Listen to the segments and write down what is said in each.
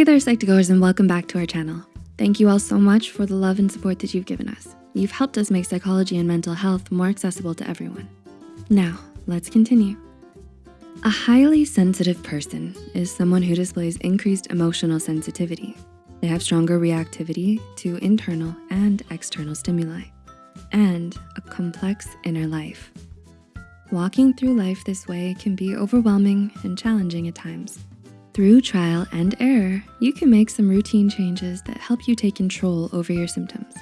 Hey there, Psych2Goers, and welcome back to our channel. Thank you all so much for the love and support that you've given us. You've helped us make psychology and mental health more accessible to everyone. Now, let's continue. A highly sensitive person is someone who displays increased emotional sensitivity. They have stronger reactivity to internal and external stimuli, and a complex inner life. Walking through life this way can be overwhelming and challenging at times. Through trial and error, you can make some routine changes that help you take control over your symptoms.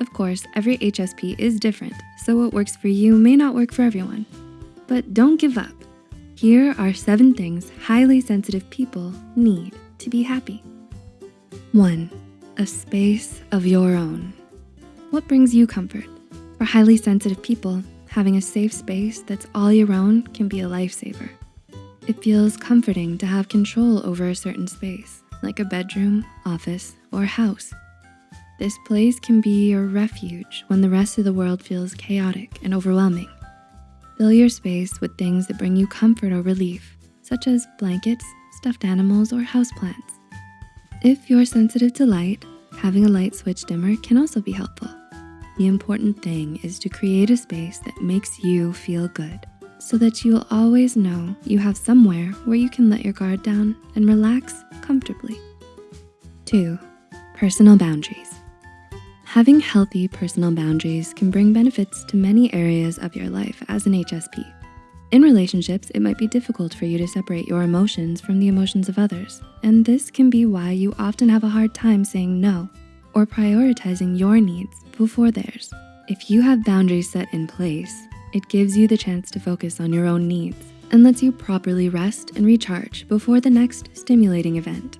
Of course, every HSP is different, so what works for you may not work for everyone. But don't give up. Here are seven things highly sensitive people need to be happy. One, a space of your own. What brings you comfort? For highly sensitive people, having a safe space that's all your own can be a lifesaver. It feels comforting to have control over a certain space, like a bedroom, office, or house. This place can be your refuge when the rest of the world feels chaotic and overwhelming. Fill your space with things that bring you comfort or relief, such as blankets, stuffed animals, or houseplants. If you're sensitive to light, having a light switch dimmer can also be helpful. The important thing is to create a space that makes you feel good so that you'll always know you have somewhere where you can let your guard down and relax comfortably. Two, personal boundaries. Having healthy personal boundaries can bring benefits to many areas of your life as an HSP. In relationships, it might be difficult for you to separate your emotions from the emotions of others, and this can be why you often have a hard time saying no or prioritizing your needs before theirs. If you have boundaries set in place, it gives you the chance to focus on your own needs and lets you properly rest and recharge before the next stimulating event.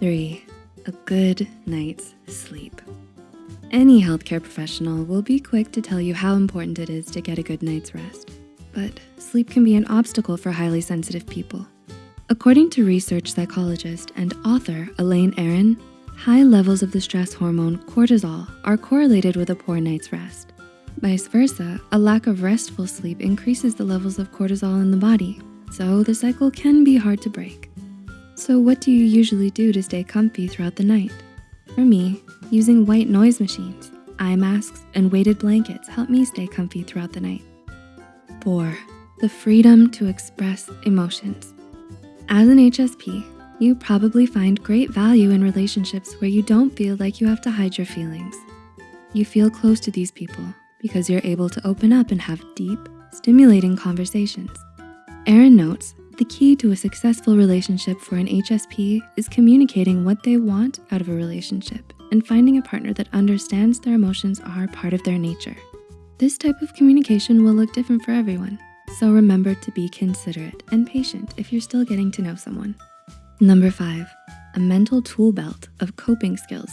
Three, a good night's sleep. Any healthcare professional will be quick to tell you how important it is to get a good night's rest, but sleep can be an obstacle for highly sensitive people. According to research psychologist and author Elaine Aron, high levels of the stress hormone cortisol are correlated with a poor night's rest. Vice versa, a lack of restful sleep increases the levels of cortisol in the body, so the cycle can be hard to break. So what do you usually do to stay comfy throughout the night? For me, using white noise machines, eye masks, and weighted blankets help me stay comfy throughout the night. Four, the freedom to express emotions. As an HSP, you probably find great value in relationships where you don't feel like you have to hide your feelings. You feel close to these people because you're able to open up and have deep, stimulating conversations. Aron notes, the key to a successful relationship for an HSP is communicating what they want out of a relationship and finding a partner that understands their emotions are part of their nature. This type of communication will look different for everyone, so remember to be considerate and patient if you're still getting to know someone. Number five, a mental tool belt of coping skills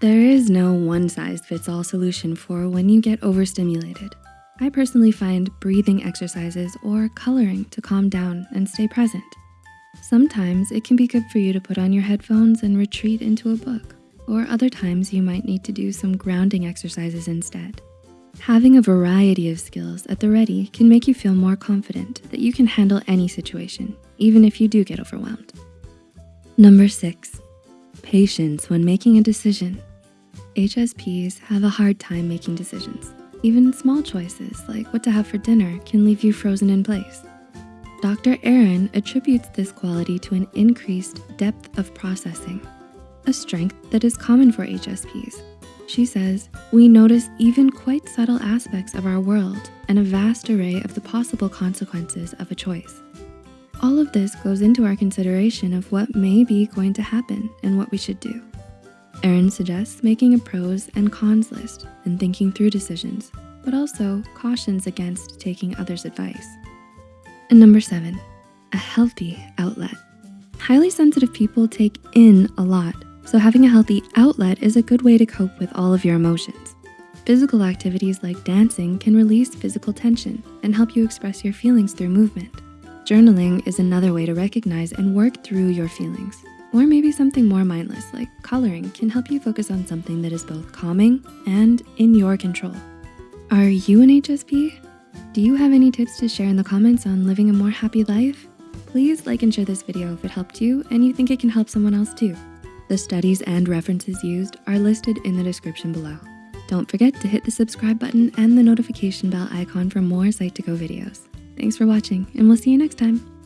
there is no one size fits all solution for when you get overstimulated. I personally find breathing exercises or coloring to calm down and stay present. Sometimes it can be good for you to put on your headphones and retreat into a book, or other times you might need to do some grounding exercises instead. Having a variety of skills at the ready can make you feel more confident that you can handle any situation, even if you do get overwhelmed. Number six, patience when making a decision. HSPs have a hard time making decisions. Even small choices like what to have for dinner can leave you frozen in place. Dr. Aron attributes this quality to an increased depth of processing, a strength that is common for HSPs. She says, we notice even quite subtle aspects of our world and a vast array of the possible consequences of a choice. All of this goes into our consideration of what may be going to happen and what we should do. Aron suggests making a pros and cons list and thinking through decisions, but also cautions against taking others' advice. And number seven, a healthy outlet. Highly sensitive people take in a lot, so having a healthy outlet is a good way to cope with all of your emotions. Physical activities like dancing can release physical tension and help you express your feelings through movement. Journaling is another way to recognize and work through your feelings. Or maybe something more mindless like coloring can help you focus on something that is both calming and in your control. Are you an HSP? Do you have any tips to share in the comments on living a more happy life? Please like and share this video if it helped you and you think it can help someone else too. The studies and references used are listed in the description below. Don't forget to hit the subscribe button and the notification bell icon for more Psych2Go videos. Thanks for watching and we'll see you next time.